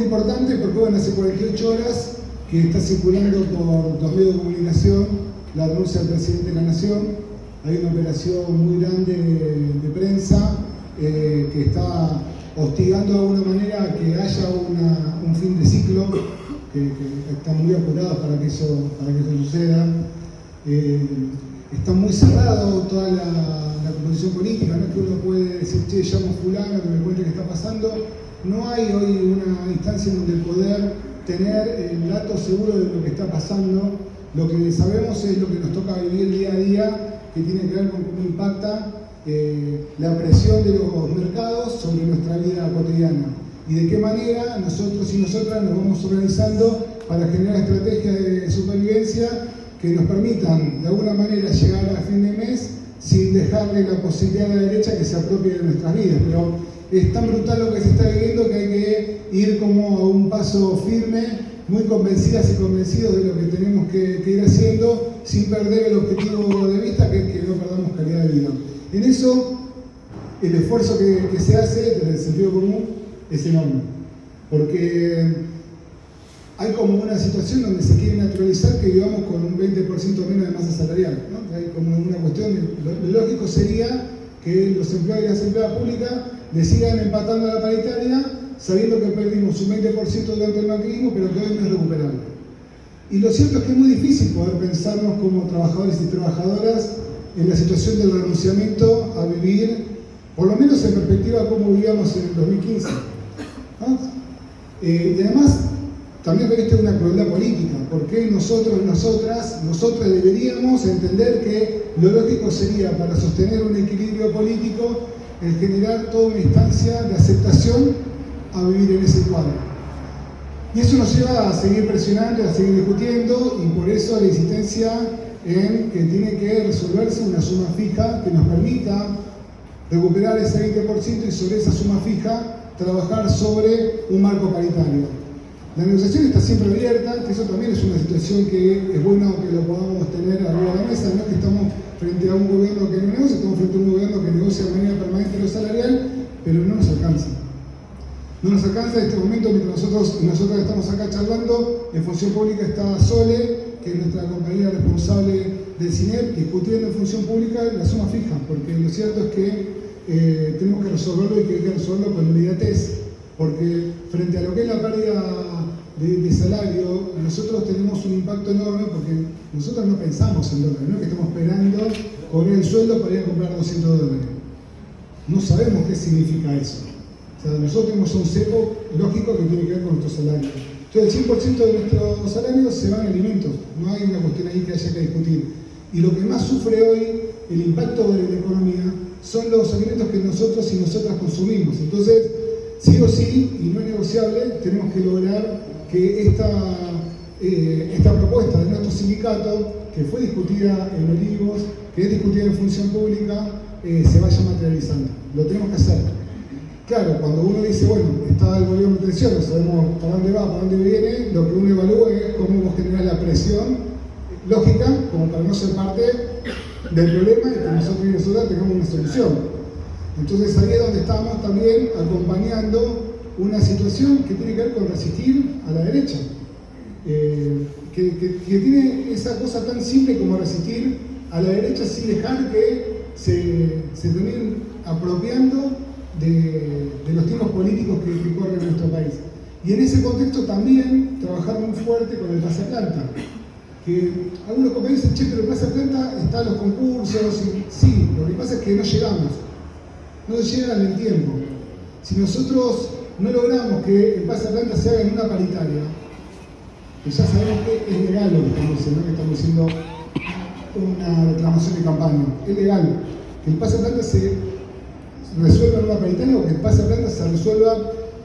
importante porque bueno, hace 48 horas que está circulando por los medios de comunicación la renuncia del presidente de la Nación. Hay una operación muy grande de, prensa eh, que está hostigando de alguna manera que haya un fin de ciclo, que, están muy apurados para que eso, para que eso suceda. Eh, está muy cerrado toda la, composición política, no es que uno puede decir, che, llamo fulano que me cuente qué está pasando. No hay hoy una instancia donde poder tener el dato seguro de lo que está pasando. Lo que sabemos es lo que nos toca vivir día a día, que tiene que ver con cómo impacta eh, la presión de los mercados sobre nuestra vida cotidiana y de qué manera nosotros y nosotras nos vamos organizando para generar estrategias de supervivencia que nos permitan de alguna manera llegar a fin de mes sin dejarle la posibilidad a la derecha que se apropie de nuestras vidas. Es tan brutal lo que se está viviendo que hay que ir como a un paso firme, muy convencidas y convencidos de lo que tenemos que, ir haciendo, sin perder el objetivo de vista, que es que no perdamos calidad de vida. En eso, el esfuerzo que, se hace desde el sentido común es enorme, porque hay como una situación donde se quiere naturalizar que vivamos con un 20% menos de masa salarial. ¿no? Hay como una cuestión, lo, lógico sería que los empleados y las empleadas públicas le sigan empatando a la paritaria sabiendo que perdimos un 20% durante el macrismo, pero que hoy no es recuperable. Y lo cierto es que es muy difícil poder pensarnos como trabajadores y trabajadoras en la situación del renunciamiento a vivir, por lo menos en perspectiva como vivíamos en el 2015. Eh, y además, también reviste una crueldad política, porque nosotros nosotras, nosotras deberíamos entender que lo lógico sería para sostener un equilibrio político el generar toda una instancia de aceptación a vivir en ese cuadro. Y eso nos lleva a seguir presionando, a seguir discutiendo y por eso la insistencia en que tiene que resolverse una suma fija que nos permita recuperar ese 20% y sobre esa suma fija trabajar sobre un marco paritario. La negociación está siempre abierta, que eso también es una situación que es bueno que lo podamos tener arriba de la mesa, no es que estamos frente a un gobierno que no negocia, estamos frente a un gobierno que negocia de manera permanente lo salarial, pero no nos alcanza. No nos alcanza en este momento mientras nosotros nosotros estamos acá charlando, en Función Pública está Sole, que es nuestra compañera responsable del CINEP, discutiendo en Función Pública la suma fija, porque lo cierto es que eh, tenemos que resolverlo y que hay que resolverlo con inmediatez porque frente a lo que es la pérdida de, salario, nosotros tenemos un impacto enorme porque nosotros no pensamos en dólares, no que estamos esperando cobrar el sueldo para ir a comprar 200 dólares. No sabemos qué significa eso. O sea, nosotros tenemos un cepo lógico que tiene que ver con nuestro salario. Entonces, el 100% de nuestros salarios se van a alimentos, no hay una cuestión ahí que haya que discutir. Y lo que más sufre hoy el impacto de la economía son los alimentos que nosotros y nosotras consumimos. Entonces, sí o sí, y no es negociable, tenemos que lograr que esta, eh, esta propuesta de nuestro sindicato, que fue discutida en Olivos, que es discutida en función pública, eh, se vaya materializando. Lo tenemos que hacer. Claro, cuando uno dice, bueno, está el gobierno de tensión, sabemos para dónde va, para dónde viene, lo que uno evalúa es cómo generar la presión lógica, como para no ser parte del problema y que nosotros y nosotras tengamos una solución. Entonces ahí es donde estamos también acompañando una situación que tiene que ver con resistir a la derecha, eh, que, tiene esa cosa tan simple como resistir a la derecha sin dejar que se, terminen apropiando de, los tiempos políticos que, corren en nuestro país. Y en ese contexto también trabajar muy fuerte con el Plaza Planta. Que algunos compañeros dicen, che, pero Plaza Planta está en los concursos, y, sí, lo que pasa es que no llegamos no llegan en tiempo. Si nosotros no logramos que el pase planta se haga en una paritaria, que ya sabemos que es legal lo que estamos haciendo, que estamos haciendo una reclamación de campaña, es legal que el pase planta se resuelva en una paritaria o que el pase planta se resuelva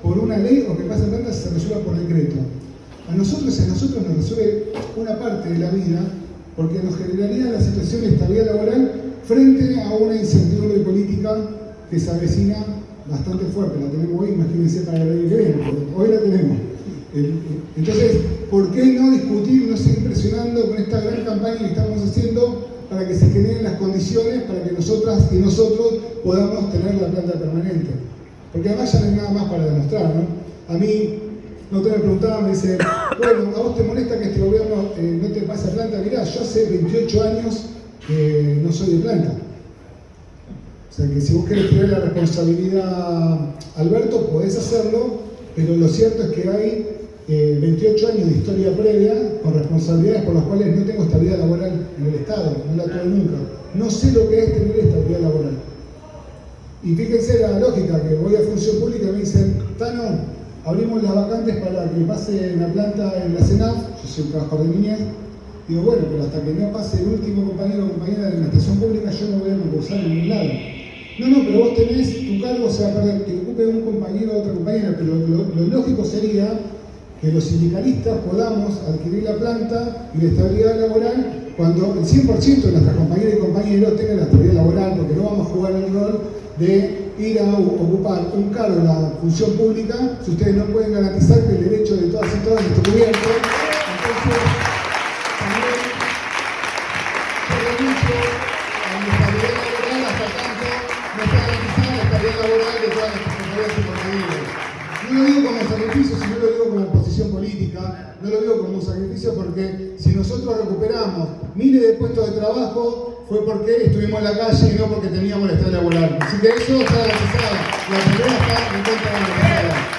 por una ley o que el pase planta se resuelva por decreto. A nosotros, a nosotros nos resuelve una parte de la vida porque nos generaría la situación de estabilidad laboral frente a una incertidumbre política que se avecina bastante fuerte. La tenemos hoy, imagínense para el año que viene, hoy la tenemos. Entonces, ¿por qué no discutir, no seguir presionando con esta gran campaña que estamos haciendo para que se generen las condiciones para que nosotras y nosotros podamos tener la planta permanente? Porque además ya no hay nada más para demostrar, ¿no? A mí, no te me preguntaba, me dice, bueno, ¿a vos te molesta que este gobierno eh, no te pase planta? Mirá, yo hace 28 años no soy de planta. O sea que si vos querés tener la responsabilidad, Alberto, podés hacerlo, pero lo cierto es que hay 28 eh, años de historia previa con responsabilidades por las cuales no tengo estabilidad laboral en el Estado, no la tuve nunca. No sé lo que es tener estabilidad laboral. Y fíjense la lógica, que voy a función pública y me dicen, Tano, abrimos las vacantes para que pase la planta en la CENAF, yo soy un trabajador de niñez, digo, bueno, pero hasta que no pase el último compañero o compañera de la estación pública, yo no voy a concursar en ningún lado. No, no, pero vos tenés, tu cargo se va a perder, que ocupe un compañero o otra compañera, pero lo lógico sería que los sindicalistas podamos adquirir la planta y la estabilidad laboral cuando el 100% de nuestras compañeras y compañeros tengan la estabilidad laboral, porque no vamos a jugar el rol de ir a ocupar un cargo en la función pública si ustedes no pueden garantizar que el derecho de todas y todas esté cubierto. Entonces, también la laboral de todas. No lo digo como sacrificio, sino lo digo como posición política, no lo digo como un sacrificio porque si nosotros recuperamos miles de puestos de trabajo fue porque estuvimos en la calle y no porque teníamos el estado laboral. Así que eso está garantizado. La primera está en contra de la